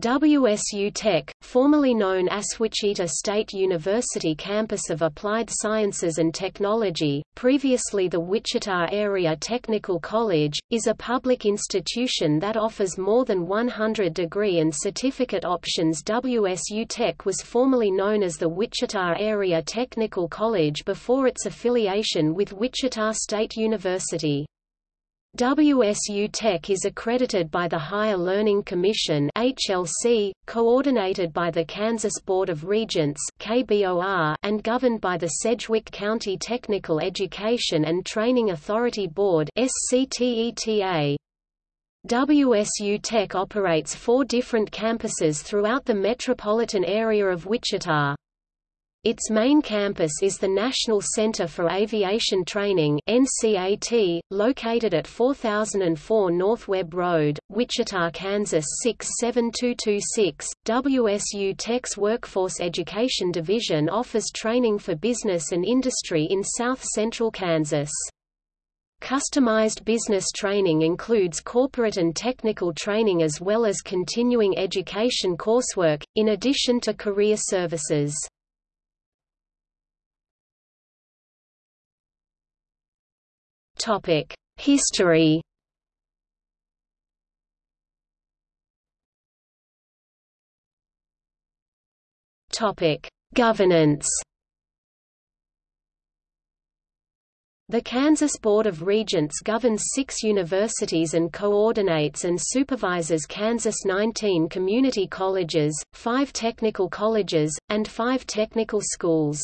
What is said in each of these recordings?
WSU Tech, formerly known as Wichita State University Campus of Applied Sciences and Technology, previously the Wichita Area Technical College, is a public institution that offers more than 100 degree and certificate options. WSU Tech was formerly known as the Wichita Area Technical College before its affiliation with Wichita State University. WSU Tech is accredited by the Higher Learning Commission HLC, coordinated by the Kansas Board of Regents KBOR, and governed by the Sedgwick County Technical Education and Training Authority Board SCTETA. WSU Tech operates four different campuses throughout the metropolitan area of Wichita. Its main campus is the National Center for Aviation Training NCAT, located at 4004 North Webb Road, Wichita, Kansas 67226. WSU Tech's Workforce Education Division offers training for business and industry in south central Kansas. Customized business training includes corporate and technical training as well as continuing education coursework, in addition to career services. Topic: History. Topic: Governance. The Kansas Board of Regents governs six universities and coordinates and supervises Kansas 19 community colleges, five technical colleges, and five technical schools.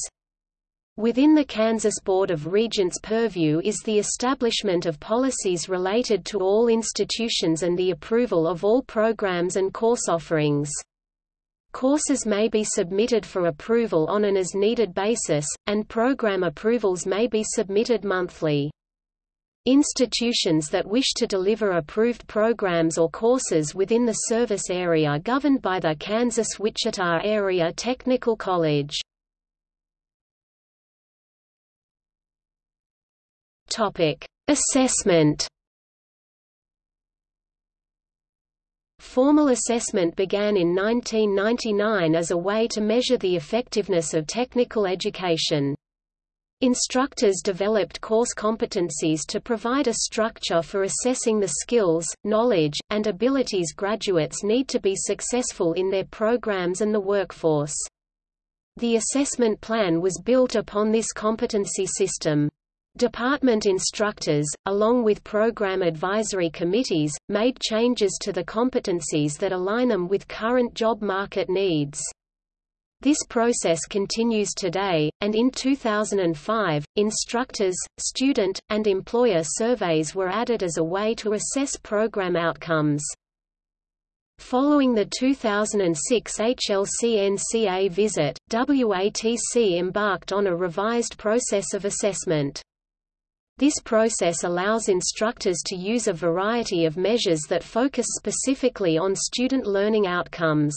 Within the Kansas Board of Regents' purview is the establishment of policies related to all institutions and the approval of all programs and course offerings. Courses may be submitted for approval on an as-needed basis, and program approvals may be submitted monthly. Institutions that wish to deliver approved programs or courses within the service area governed by the Kansas-Wichita Area Technical College. Topic: Assessment. Formal assessment began in 1999 as a way to measure the effectiveness of technical education. Instructors developed course competencies to provide a structure for assessing the skills, knowledge, and abilities graduates need to be successful in their programs and the workforce. The assessment plan was built upon this competency system. Department instructors, along with program advisory committees, made changes to the competencies that align them with current job market needs. This process continues today, and in 2005, instructors, student, and employer surveys were added as a way to assess program outcomes. Following the 2006 HLC-NCA visit, WATC embarked on a revised process of assessment. This process allows instructors to use a variety of measures that focus specifically on student learning outcomes.